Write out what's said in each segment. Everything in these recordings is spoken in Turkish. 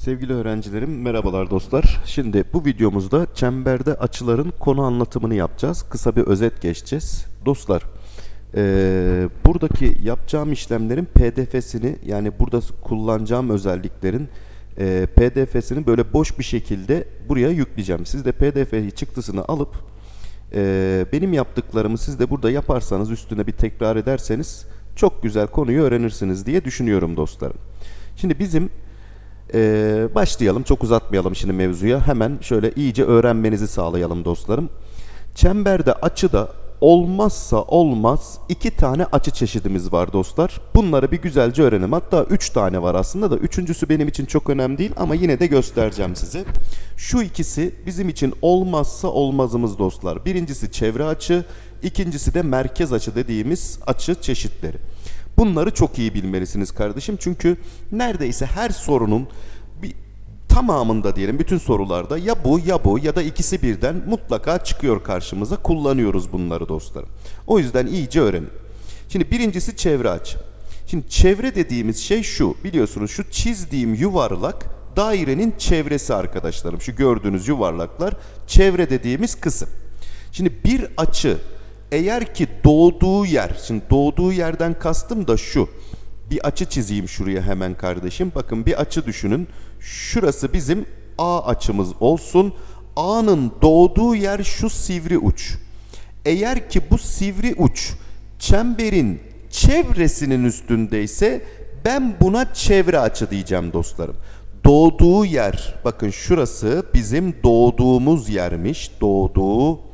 Sevgili öğrencilerim, merhabalar dostlar. Şimdi bu videomuzda çemberde açıların konu anlatımını yapacağız. Kısa bir özet geçeceğiz. Dostlar, eee, buradaki yapacağım işlemlerin PDF'sini yani burada kullanacağım özelliklerin eee, PDF'sini böyle boş bir şekilde buraya yükleyeceğim. Siz de PDF çıktısını alıp eee, benim yaptıklarımı siz de burada yaparsanız üstüne bir tekrar ederseniz çok güzel konuyu öğrenirsiniz diye düşünüyorum dostlarım. Şimdi bizim ee, başlayalım. Çok uzatmayalım şimdi mevzuya. Hemen şöyle iyice öğrenmenizi sağlayalım dostlarım. Çemberde açıda olmazsa olmaz iki tane açı çeşidimiz var dostlar. Bunları bir güzelce öğrenelim. Hatta üç tane var aslında da üçüncüsü benim için çok önemli değil ama yine de göstereceğim size. Şu ikisi bizim için olmazsa olmazımız dostlar. Birincisi çevre açı, ikincisi de merkez açı dediğimiz açı çeşitleri. Bunları çok iyi bilmelisiniz kardeşim. Çünkü neredeyse her sorunun bir tamamında diyelim bütün sorularda ya bu ya bu ya da ikisi birden mutlaka çıkıyor karşımıza. Kullanıyoruz bunları dostlarım. O yüzden iyice öğrenin. Şimdi birincisi çevre açı. Şimdi çevre dediğimiz şey şu. Biliyorsunuz şu çizdiğim yuvarlak dairenin çevresi arkadaşlarım. Şu gördüğünüz yuvarlaklar çevre dediğimiz kısım. Şimdi bir açı eğer ki doğduğu yer, şimdi doğduğu yerden kastım da şu. Bir açı çizeyim şuraya hemen kardeşim. Bakın bir açı düşünün. Şurası bizim A açımız olsun. A'nın doğduğu yer şu sivri uç. Eğer ki bu sivri uç çemberin çevresinin üstündeyse ben buna çevre açı diyeceğim dostlarım. Doğduğu yer, bakın şurası bizim doğduğumuz yermiş. Doğduğu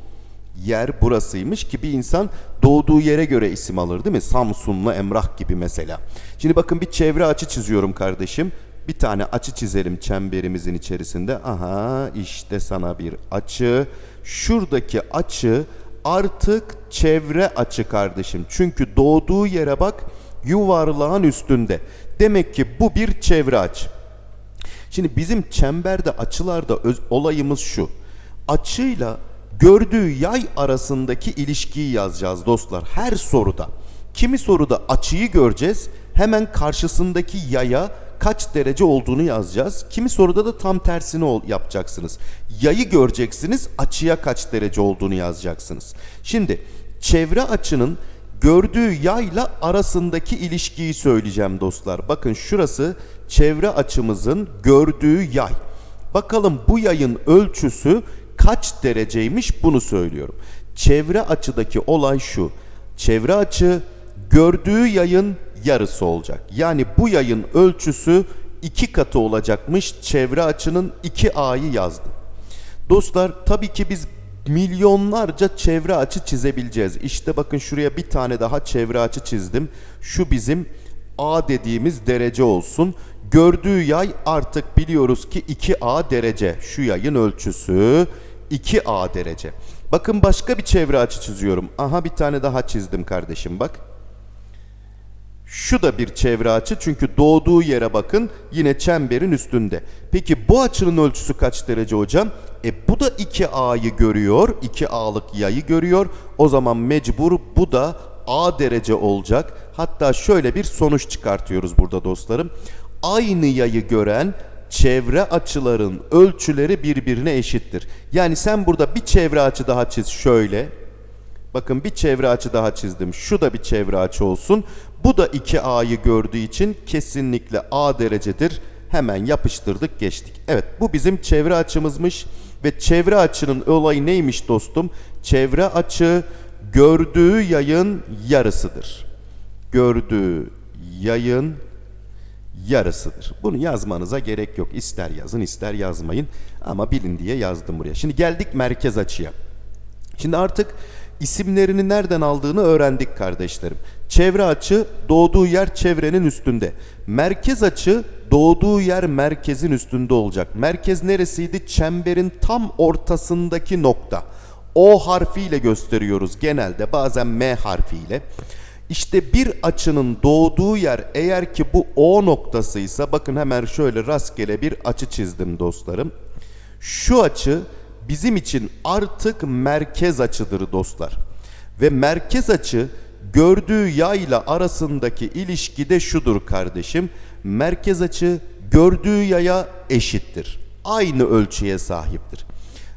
yer burasıymış ki bir insan doğduğu yere göre isim alır değil mi? Samsunlu Emrah gibi mesela. Şimdi bakın bir çevre açı çiziyorum kardeşim. Bir tane açı çizelim çemberimizin içerisinde. Aha işte sana bir açı. Şuradaki açı artık çevre açı kardeşim. Çünkü doğduğu yere bak yuvarlağın üstünde. Demek ki bu bir çevre açı. Şimdi bizim çemberde açılarda öz, olayımız şu. Açıyla gördüğü yay arasındaki ilişkiyi yazacağız dostlar her soruda. Kimi soruda açıyı göreceğiz hemen karşısındaki yaya kaç derece olduğunu yazacağız. Kimi soruda da tam tersini yapacaksınız. Yayı göreceksiniz açıya kaç derece olduğunu yazacaksınız. Şimdi çevre açının gördüğü yayla arasındaki ilişkiyi söyleyeceğim dostlar. Bakın şurası çevre açımızın gördüğü yay. Bakalım bu yayın ölçüsü kaç dereceymiş bunu söylüyorum. Çevre açıdaki olay şu. Çevre açı gördüğü yayın yarısı olacak. Yani bu yayın ölçüsü iki katı olacakmış. Çevre açının 2A'yı yazdım. Dostlar tabii ki biz milyonlarca çevre açı çizebileceğiz. İşte bakın şuraya bir tane daha çevre açı çizdim. Şu bizim A dediğimiz derece olsun. Gördüğü yay artık biliyoruz ki 2A derece. Şu yayın ölçüsü 2A derece. Bakın başka bir çevre açı çiziyorum. Aha bir tane daha çizdim kardeşim bak. Şu da bir çevre açı çünkü doğduğu yere bakın yine çemberin üstünde. Peki bu açının ölçüsü kaç derece hocam? E bu da 2A'yı görüyor. 2A'lık yayı görüyor. O zaman mecbur bu da A derece olacak. Hatta şöyle bir sonuç çıkartıyoruz burada dostlarım. Aynı yayı gören çevre açıların ölçüleri birbirine eşittir. Yani sen burada bir çevre açı daha çiz şöyle. Bakın bir çevre açı daha çizdim. Şu da bir çevre açı olsun. Bu da 2A'yı gördüğü için kesinlikle A derecedir. Hemen yapıştırdık geçtik. Evet bu bizim çevre açımızmış. Ve çevre açının olayı neymiş dostum? Çevre açı gördüğü yayın yarısıdır. Gördüğü yayın yarısıdır. Bunu yazmanıza gerek yok. İster yazın ister yazmayın. Ama bilin diye yazdım buraya. Şimdi geldik merkez açıya. Şimdi artık isimlerini nereden aldığını öğrendik kardeşlerim. Çevre açı doğduğu yer çevrenin üstünde. Merkez açı doğduğu yer merkezin üstünde olacak. Merkez neresiydi? Çemberin tam ortasındaki nokta. O harfiyle gösteriyoruz genelde bazen M harfiyle. İşte bir açının doğduğu yer eğer ki bu O noktasıysa bakın hemen şöyle rastgele bir açı çizdim dostlarım. Şu açı bizim için artık merkez açıdır dostlar. Ve merkez açı gördüğü yayla arasındaki ilişki de şudur kardeşim. Merkez açı gördüğü yaya eşittir. Aynı ölçüye sahiptir.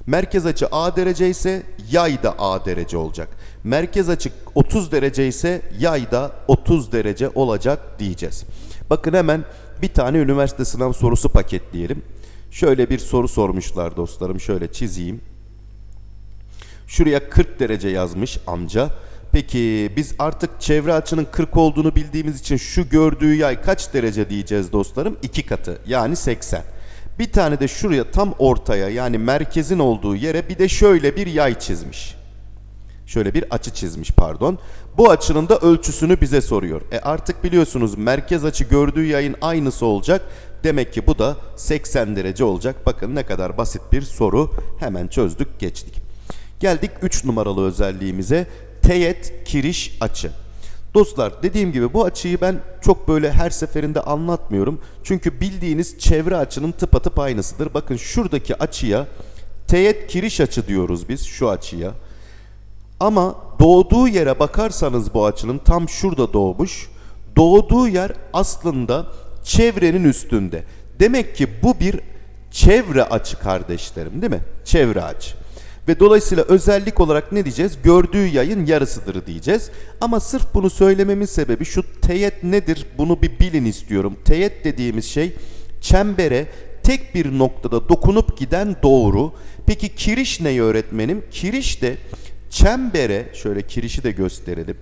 Merkez açı A derece ise yay da A derece olacak. Merkez açı 30 derece ise yay da 30 derece olacak diyeceğiz. Bakın hemen bir tane üniversite sınav sorusu paketleyelim. Şöyle bir soru sormuşlar dostlarım. Şöyle çizeyim. Şuraya 40 derece yazmış amca. Peki biz artık çevre açının 40 olduğunu bildiğimiz için şu gördüğü yay kaç derece diyeceğiz dostlarım? 2 katı yani 80. Bir tane de şuraya tam ortaya yani merkezin olduğu yere bir de şöyle bir yay çizmiş. Şöyle bir açı çizmiş pardon. Bu açının da ölçüsünü bize soruyor. E artık biliyorsunuz merkez açı gördüğü yayın aynısı olacak. Demek ki bu da 80 derece olacak. Bakın ne kadar basit bir soru. Hemen çözdük geçtik. Geldik 3 numaralı özelliğimize. Teğet kiriş açı. Dostlar dediğim gibi bu açıyı ben çok böyle her seferinde anlatmıyorum. Çünkü bildiğiniz çevre açının tıpatıp aynısıdır. Bakın şuradaki açıya teğet kiriş açı diyoruz biz şu açıya. Ama doğduğu yere bakarsanız bu açının tam şurada doğmuş. Doğduğu yer aslında çevrenin üstünde. Demek ki bu bir çevre açı kardeşlerim değil mi? Çevre açı. Ve dolayısıyla özellik olarak ne diyeceğiz? Gördüğü yayın yarısıdır diyeceğiz. Ama sırf bunu söylememin sebebi şu teğet nedir? Bunu bir bilin istiyorum. Teğet dediğimiz şey çembere tek bir noktada dokunup giden doğru. Peki kiriş ne öğretmenim? Kiriş de çembere şöyle kirişi de gösterelim.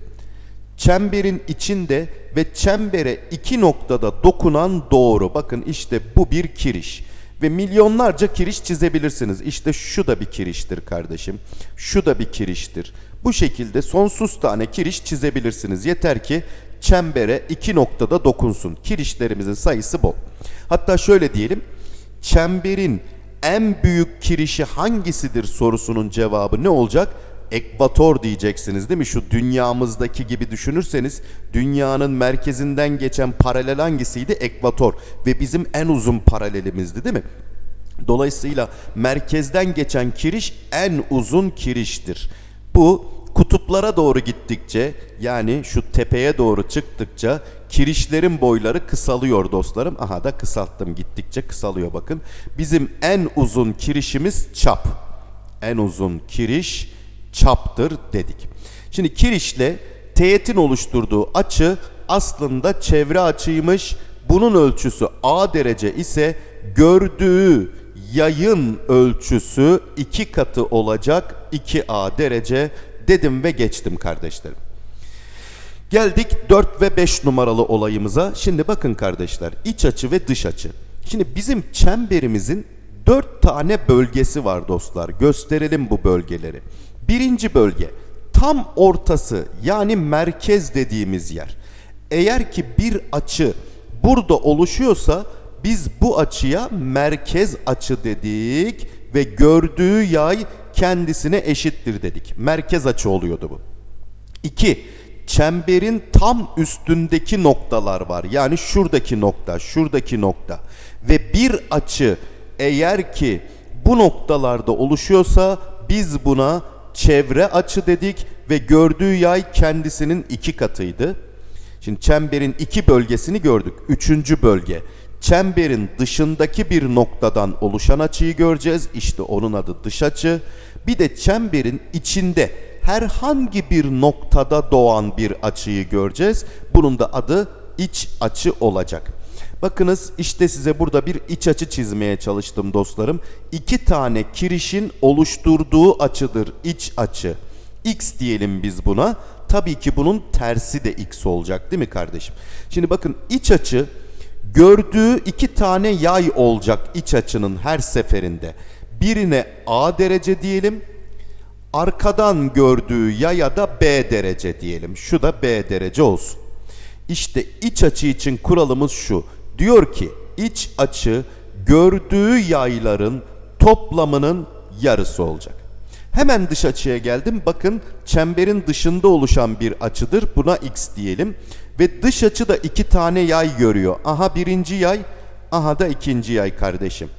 Çemberin içinde ve çembere iki noktada dokunan doğru. Bakın işte bu bir kiriş. Ve milyonlarca kiriş çizebilirsiniz. İşte şu da bir kiriştir kardeşim. Şu da bir kiriştir. Bu şekilde sonsuz tane kiriş çizebilirsiniz. Yeter ki çembere iki noktada dokunsun. Kirişlerimizin sayısı bol. Hatta şöyle diyelim. Çemberin en büyük kirişi hangisidir sorusunun cevabı ne olacak? Ekvator diyeceksiniz değil mi? Şu dünyamızdaki gibi düşünürseniz dünyanın merkezinden geçen paralel hangisiydi? Ekvator ve bizim en uzun paralelimizdi değil mi? Dolayısıyla merkezden geçen kiriş en uzun kiriştir. Bu kutuplara doğru gittikçe yani şu tepeye doğru çıktıkça kirişlerin boyları kısalıyor dostlarım. Aha da kısalttım gittikçe kısalıyor bakın. Bizim en uzun kirişimiz çap. En uzun kiriş çaptır dedik. Şimdi kirişle teğetin oluşturduğu açı aslında çevre açıymış. Bunun ölçüsü A derece ise gördüğü yayın ölçüsü iki katı olacak 2A derece dedim ve geçtim kardeşlerim. Geldik 4 ve 5 numaralı olayımıza. Şimdi bakın kardeşler iç açı ve dış açı. Şimdi bizim çemberimizin 4 tane bölgesi var dostlar. Gösterelim bu bölgeleri. Birinci bölge tam ortası yani merkez dediğimiz yer. Eğer ki bir açı burada oluşuyorsa biz bu açıya merkez açı dedik ve gördüğü yay kendisine eşittir dedik. Merkez açı oluyordu bu. 2. Çemberin tam üstündeki noktalar var. Yani şuradaki nokta, şuradaki nokta. Ve bir açı eğer ki bu noktalarda oluşuyorsa biz buna çevre açı dedik ve gördüğü yay kendisinin iki katıydı. Şimdi çemberin iki bölgesini gördük. Üçüncü bölge. Çemberin dışındaki bir noktadan oluşan açıyı göreceğiz. İşte onun adı dış açı. Bir de çemberin içinde herhangi bir noktada doğan bir açıyı göreceğiz. Bunun da adı iç açı olacak. Bakınız işte size burada bir iç açı çizmeye çalıştım dostlarım. İki tane kirişin oluşturduğu açıdır iç açı. X diyelim biz buna. Tabii ki bunun tersi de X olacak değil mi kardeşim? Şimdi bakın iç açı gördüğü iki tane yay olacak iç açının her seferinde. Birine A derece diyelim. Arkadan gördüğü yaya da B derece diyelim. Şu da B derece olsun. İşte iç açı için kuralımız şu. Diyor ki iç açı gördüğü yayların toplamının yarısı olacak. Hemen dış açıya geldim. Bakın çemberin dışında oluşan bir açıdır. Buna x diyelim. Ve dış açı da iki tane yay görüyor. Aha birinci yay, aha da ikinci yay kardeşim.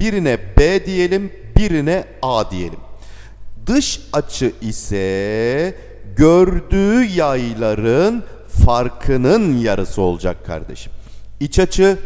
Birine B diyelim, birine A diyelim. Dış açı ise gördüğü yayların farkının yarısı olacak kardeşim. İç açı,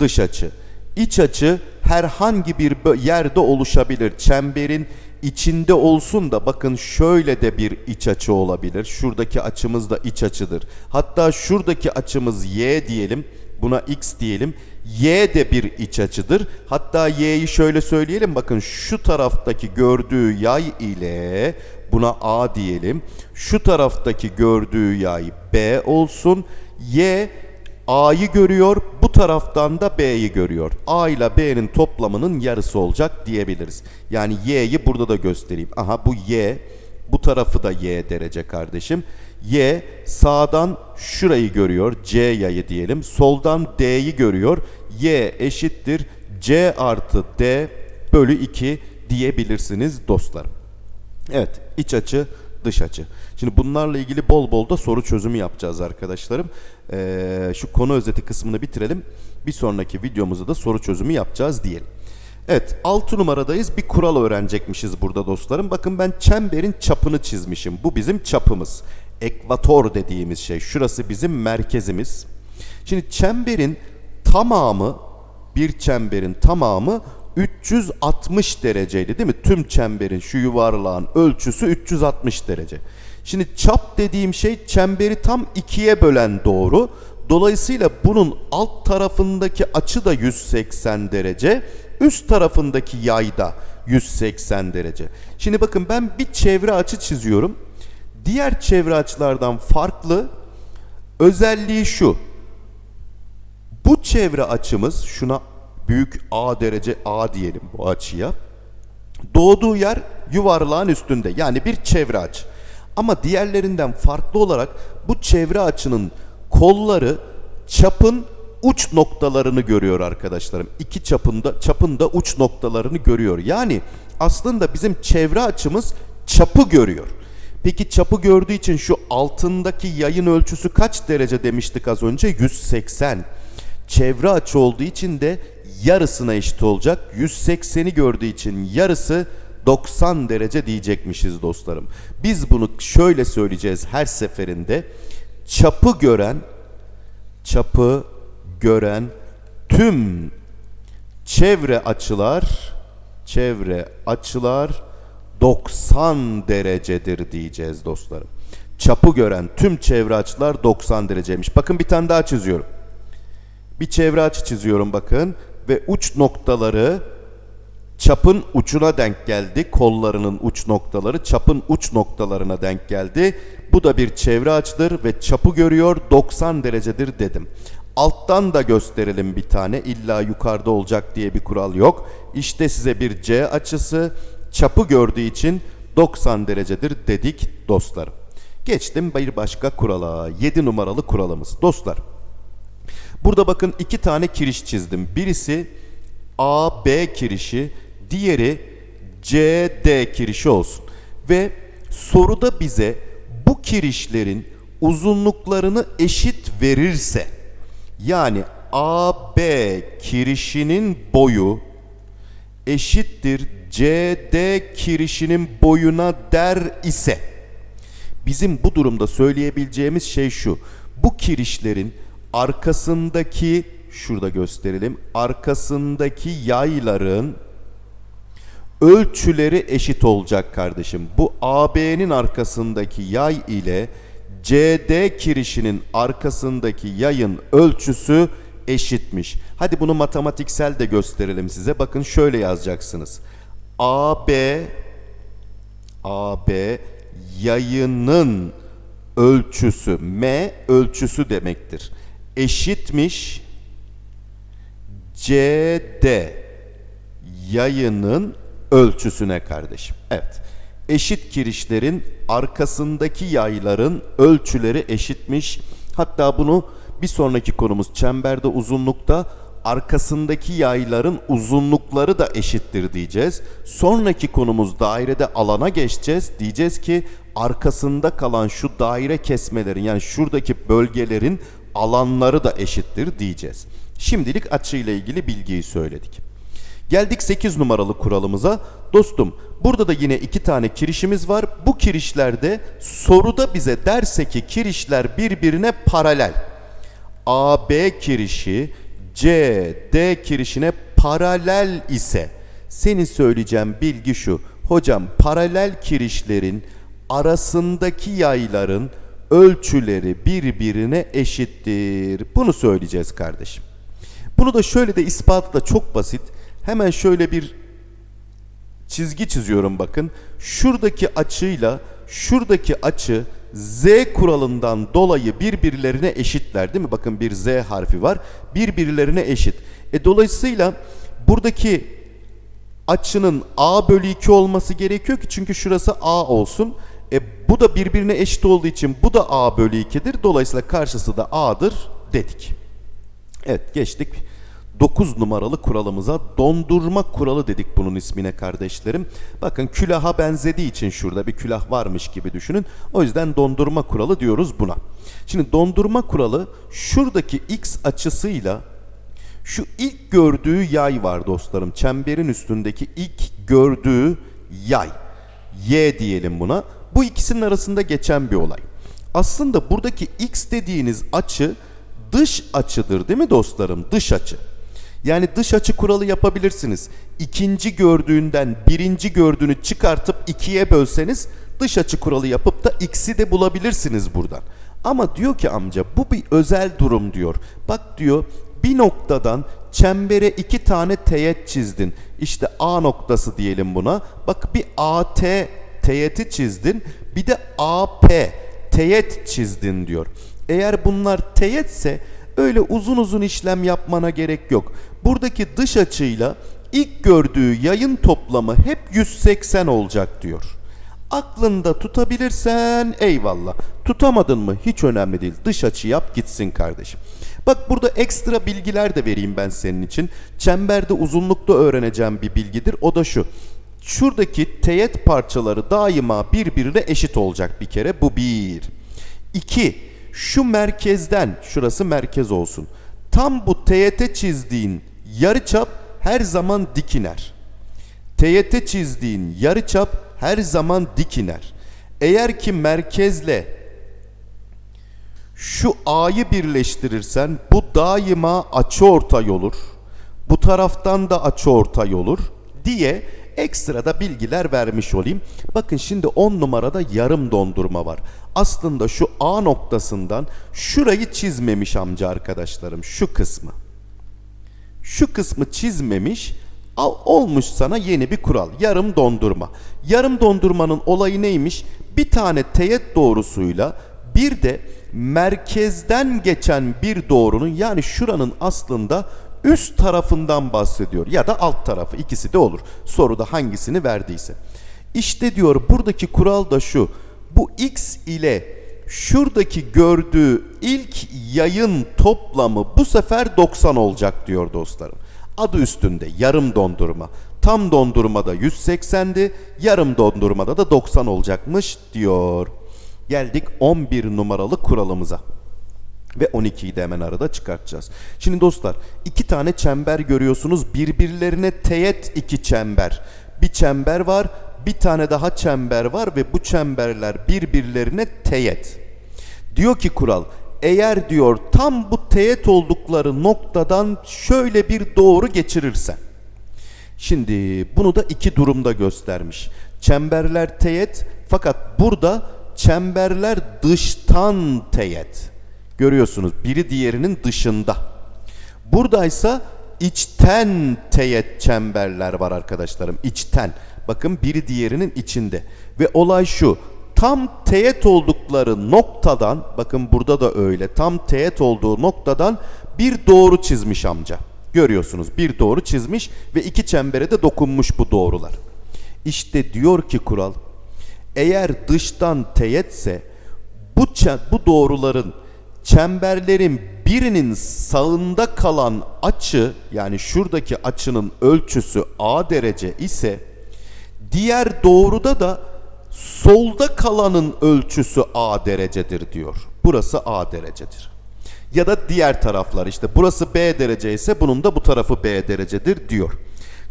dış açı. İç açı herhangi bir yerde oluşabilir. Çemberin içinde olsun da bakın şöyle de bir iç açı olabilir. Şuradaki açımız da iç açıdır. Hatta şuradaki açımız y diyelim. Buna x diyelim. Y de bir iç açıdır. Hatta y'yi şöyle söyleyelim. Bakın şu taraftaki gördüğü yay ile buna a diyelim. Şu taraftaki gördüğü yay b olsun. Y A'yı görüyor, bu taraftan da B'yi görüyor. A ile B'nin toplamının yarısı olacak diyebiliriz. Yani Y'yi burada da göstereyim. Aha bu Y, bu tarafı da Y derece kardeşim. Y sağdan şurayı görüyor, C yayı diyelim. Soldan D'yi görüyor. Y eşittir C artı D bölü 2 diyebilirsiniz dostlarım. Evet, iç açı, dış açı. Şimdi bunlarla ilgili bol bol da soru çözümü yapacağız arkadaşlarım. Ee, şu konu özeti kısmını bitirelim. Bir sonraki videomuzda da soru çözümü yapacağız diyelim. Evet, 6 numaradayız. Bir kural öğrenecekmişiz burada dostlarım. Bakın ben çemberin çapını çizmişim. Bu bizim çapımız. Ekvator dediğimiz şey. Şurası bizim merkezimiz. Şimdi çemberin tamamı bir çemberin tamamı 360 dereceydi değil mi? Tüm çemberin şu yuvarlağın ölçüsü 360 derece. Şimdi çap dediğim şey çemberi tam ikiye bölen doğru. Dolayısıyla bunun alt tarafındaki açı da 180 derece, üst tarafındaki yay da 180 derece. Şimdi bakın ben bir çevre açı çiziyorum. Diğer çevre açılardan farklı özelliği şu. Bu çevre açımız şuna büyük A derece A diyelim bu açıya. Doğduğu yer yuvarlağın üstünde yani bir çevre açı. Ama diğerlerinden farklı olarak bu çevre açının kolları çapın uç noktalarını görüyor arkadaşlarım. İki çapında çapında uç noktalarını görüyor. Yani aslında bizim çevre açımız çapı görüyor. Peki çapı gördüğü için şu altındaki yayın ölçüsü kaç derece demiştik az önce? 180. Çevre açı olduğu için de yarısına eşit olacak. 180'i gördüğü için yarısı 90 derece diyecekmişiz dostlarım. Biz bunu şöyle söyleyeceğiz her seferinde. Çapı gören çapı gören tüm çevre açılar çevre açılar 90 derecedir diyeceğiz dostlarım. Çapı gören tüm çevre açılar 90 dereceymiş. Bakın bir tane daha çiziyorum. Bir çevre açı çiziyorum bakın ve uç noktaları çapın uçuna denk geldi. Kollarının uç noktaları çapın uç noktalarına denk geldi. Bu da bir çevre açıdır ve çapı görüyor 90 derecedir dedim. Alttan da gösterelim bir tane. İlla yukarıda olacak diye bir kural yok. İşte size bir C açısı çapı gördüğü için 90 derecedir dedik dostlarım. Geçtim bir başka kurala. 7 numaralı kuralımız. Dostlar Burada bakın iki tane kiriş çizdim. Birisi AB kirişi, diğeri CD kirişi olsun. Ve soruda bize bu kirişlerin uzunluklarını eşit verirse yani AB kirişinin boyu eşittir CD kirişinin boyuna der ise bizim bu durumda söyleyebileceğimiz şey şu. Bu kirişlerin arkasındaki şurada gösterelim. Arkasındaki yayların ölçüleri eşit olacak kardeşim. Bu AB'nin arkasındaki yay ile CD kirişinin arkasındaki yayın ölçüsü eşitmiş. Hadi bunu matematiksel de gösterelim size. Bakın şöyle yazacaksınız. AB AB yayının ölçüsü M ölçüsü demektir. Eşitmiş CD yayının ölçüsüne kardeşim. Evet. Eşit kirişlerin arkasındaki yayların ölçüleri eşitmiş. Hatta bunu bir sonraki konumuz çemberde uzunlukta arkasındaki yayların uzunlukları da eşittir diyeceğiz. Sonraki konumuz dairede alana geçeceğiz. Diyeceğiz ki arkasında kalan şu daire kesmelerin yani şuradaki bölgelerin alanları da eşittir diyeceğiz. Şimdilik açıyla ilgili bilgiyi söyledik. Geldik 8 numaralı kuralımıza. Dostum burada da yine iki tane kirişimiz var. Bu kirişlerde soruda bize derse ki kirişler birbirine paralel. AB kirişi CD kirişine paralel ise senin söyleyeceğim bilgi şu. Hocam paralel kirişlerin arasındaki yayların ölçüleri birbirine eşittir. Bunu söyleyeceğiz kardeşim. Bunu da şöyle de ispatı da çok basit. Hemen şöyle bir çizgi çiziyorum bakın. Şuradaki açıyla şuradaki açı z kuralından dolayı birbirlerine eşitler değil mi? Bakın bir z harfi var. Birbirlerine eşit. E dolayısıyla buradaki açının a bölü 2 olması gerekiyor ki çünkü şurası a olsun. E bu da birbirine eşit olduğu için bu da a bölü 2'dir. Dolayısıyla karşısı da a'dır dedik. Evet geçtik 9 numaralı kuralımıza dondurma kuralı dedik bunun ismine kardeşlerim. Bakın külaha benzediği için şurada bir külah varmış gibi düşünün. O yüzden dondurma kuralı diyoruz buna. Şimdi dondurma kuralı şuradaki x açısıyla şu ilk gördüğü yay var dostlarım. Çemberin üstündeki ilk gördüğü yay. Y diyelim buna. Bu ikisinin arasında geçen bir olay. Aslında buradaki x dediğiniz açı dış açıdır değil mi dostlarım? Dış açı. Yani dış açı kuralı yapabilirsiniz. İkinci gördüğünden birinci gördüğünü çıkartıp ikiye bölseniz dış açı kuralı yapıp da x'i de bulabilirsiniz buradan. Ama diyor ki amca bu bir özel durum diyor. Bak diyor bir noktadan çembere iki tane teğet çizdin. İşte A noktası diyelim buna. Bak bir AT teğeti çizdin. Bir de AP teğet çizdin diyor. Eğer bunlar teğetse öyle uzun uzun işlem yapmana gerek yok. Buradaki dış açıyla ilk gördüğü yayın toplamı hep 180 olacak diyor. Aklında tutabilirsen eyvallah. Tutamadın mı hiç önemli değil. Dış açı yap gitsin kardeşim. Bak burada ekstra bilgiler de vereyim ben senin için. Çemberde uzunlukta öğreneceğim bir bilgidir. O da şu. Şuradaki teğet parçaları daima birbirine eşit olacak bir kere. Bu bir. İki. Şu merkezden, şurası merkez olsun. Tam bu teğete çizdiğin yarıçap her zaman dik iner. Teğete çizdiğin yarıçap her zaman dik iner. Eğer ki merkezle şu A'yı birleştirirsen bu daima açıortay olur. Bu taraftan da açıortay olur diye ekstra da bilgiler vermiş olayım. Bakın şimdi 10 numarada yarım dondurma var. Aslında şu A noktasından şurayı çizmemiş amca arkadaşlarım şu kısmı. Şu kısmı çizmemiş Al, olmuş sana yeni bir kural. Yarım dondurma. Yarım dondurmanın olayı neymiş? Bir tane teğet doğrusuyla bir de merkezden geçen bir doğrunun yani şuranın aslında üst tarafından bahsediyor ya da alt tarafı ikisi de olur. Soruda hangisini verdiyse. İşte diyor buradaki kural da şu. Bu x ile şuradaki gördüğü ilk yayın toplamı bu sefer 90 olacak diyor dostlarım. Adı üstünde yarım dondurma. Tam dondurmada 180'di, yarım dondurmada da 90 olacakmış diyor. Geldik 11 numaralı kuralımıza. Ve 12'yi de hemen arada çıkartacağız. Şimdi dostlar iki tane çember görüyorsunuz. Birbirlerine teğet iki çember. Bir çember var, bir tane daha çember var ve bu çemberler birbirlerine teğet. Diyor ki kural eğer diyor tam bu teğet oldukları noktadan şöyle bir doğru geçirirsen. Şimdi bunu da iki durumda göstermiş. Çemberler teğet fakat burada çemberler dıştan teğet. Görüyorsunuz biri diğerinin dışında. Buradaysa içten teğet çemberler var arkadaşlarım. İçten. Bakın biri diğerinin içinde. Ve olay şu tam teğet oldukları noktadan bakın burada da öyle tam teğet olduğu noktadan bir doğru çizmiş amca. Görüyorsunuz bir doğru çizmiş ve iki çembere de dokunmuş bu doğrular. İşte diyor ki kural eğer dıştan teğetse bu, bu doğruların çemberlerin birinin sağında kalan açı yani şuradaki açının ölçüsü A derece ise diğer doğruda da solda kalanın ölçüsü A derecedir diyor. Burası A derecedir. Ya da diğer taraflar işte burası B derece ise bunun da bu tarafı B derecedir diyor.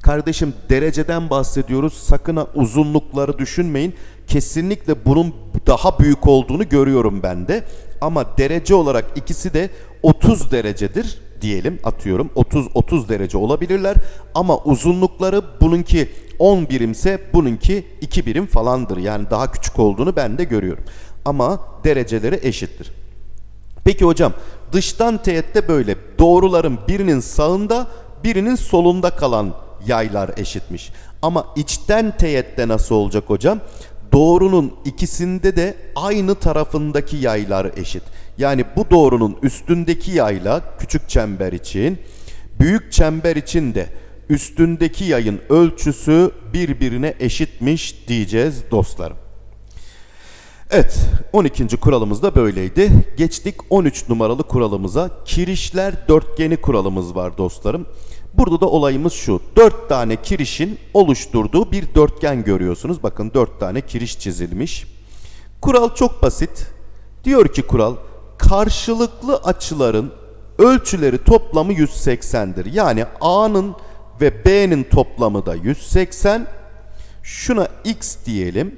Kardeşim dereceden bahsediyoruz. Sakın uzunlukları düşünmeyin. Kesinlikle bunun daha büyük olduğunu görüyorum ben de. Ama derece olarak ikisi de 30 derecedir diyelim atıyorum 30 30 derece olabilirler ama uzunlukları bununki 10 birimse bununki 2 birim falandır. Yani daha küçük olduğunu ben de görüyorum. Ama dereceleri eşittir. Peki hocam dıştan teğette böyle doğruların birinin sağında birinin solunda kalan yaylar eşitmiş. Ama içten teğette nasıl olacak hocam? Doğrunun ikisinde de aynı tarafındaki yaylar eşit. Yani bu doğrunun üstündeki yayla küçük çember için, büyük çember için de üstündeki yayın ölçüsü birbirine eşitmiş diyeceğiz dostlarım. Evet 12. kuralımız da böyleydi. Geçtik 13 numaralı kuralımıza. Kirişler dörtgeni kuralımız var dostlarım. Burada da olayımız şu. 4 tane kirişin oluşturduğu bir dörtgen görüyorsunuz. Bakın 4 tane kiriş çizilmiş. Kural çok basit. Diyor ki kural karşılıklı açıların ölçüleri toplamı 180'dir. Yani A'nın ve B'nin toplamı da 180. Şuna X diyelim.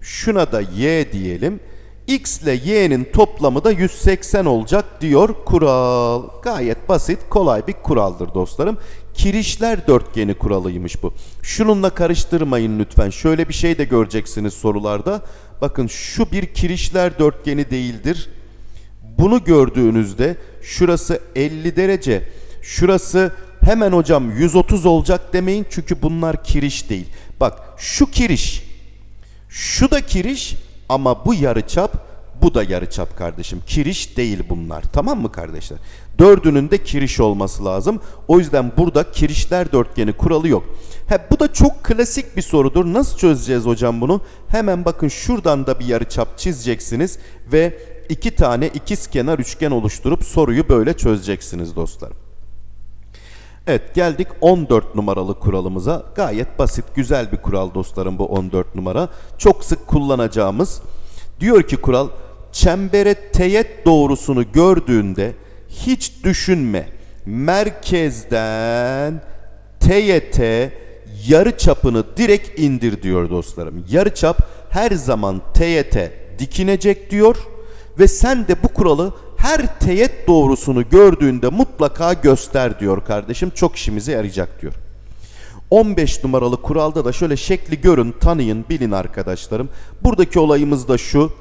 Şuna da Y diyelim. X ile Y'nin toplamı da 180 olacak diyor kural. Gayet basit, kolay bir kuraldır dostlarım. Kirişler dörtgeni kuralıymış bu. Şununla karıştırmayın lütfen. Şöyle bir şey de göreceksiniz sorularda. Bakın şu bir kirişler dörtgeni değildir. Bunu gördüğünüzde şurası 50 derece, şurası hemen hocam 130 olacak demeyin çünkü bunlar kiriş değil. Bak şu kiriş, şu da kiriş ama bu yarıçap, bu da yarıçap kardeşim. Kiriş değil bunlar. Tamam mı kardeşler? Dördünün de kiriş olması lazım. O yüzden burada kirişler dörtgeni kuralı yok. He, bu da çok klasik bir sorudur. Nasıl çözeceğiz hocam bunu? Hemen bakın şuradan da bir yarıçap çizeceksiniz ve iki tane ikiz kenar üçgen oluşturup soruyu böyle çözeceksiniz dostlarım. Evet geldik 14 numaralı kuralımıza. Gayet basit güzel bir kural dostlarım bu 14 numara. Çok sık kullanacağımız. Diyor ki kural çembere teğet doğrusunu gördüğünde hiç düşünme. Merkezden teğete yarı çapını direkt indir diyor dostlarım. Yarı çap her zaman teğete dikinecek diyor ve sen de bu kuralı her teğet doğrusunu gördüğünde mutlaka göster diyor kardeşim. Çok işimize yarayacak diyor. 15 numaralı kuralda da şöyle şekli görün, tanıyın, bilin arkadaşlarım. Buradaki olayımız da şu.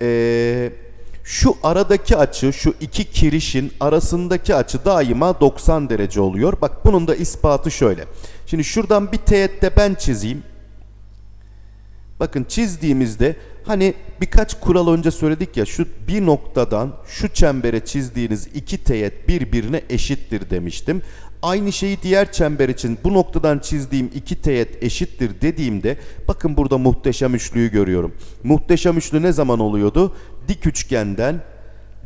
Ee, şu aradaki açı, şu iki kirişin arasındaki açı daima 90 derece oluyor. Bak bunun da ispatı şöyle. Şimdi şuradan bir teğette ben çizeyim. Bakın çizdiğimizde hani birkaç kural önce söyledik ya şu bir noktadan şu çembere çizdiğiniz iki teğet birbirine eşittir demiştim. Aynı şeyi diğer çember için bu noktadan çizdiğim iki teğet eşittir dediğimde bakın burada muhteşem üçlüyü görüyorum. Muhteşem üçlü ne zaman oluyordu? Dik üçgenden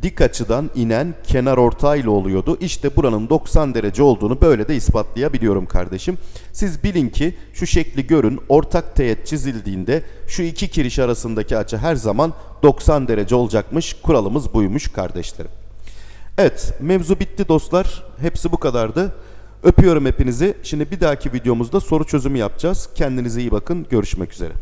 dik açıdan inen kenar ortayla oluyordu. İşte buranın 90 derece olduğunu böyle de ispatlayabiliyorum kardeşim. Siz bilin ki şu şekli görün. Ortak teğet çizildiğinde şu iki kiriş arasındaki açı her zaman 90 derece olacakmış. Kuralımız buymuş kardeşlerim. Evet mevzu bitti dostlar. Hepsi bu kadardı. Öpüyorum hepinizi. Şimdi bir dahaki videomuzda soru çözümü yapacağız. Kendinize iyi bakın. Görüşmek üzere.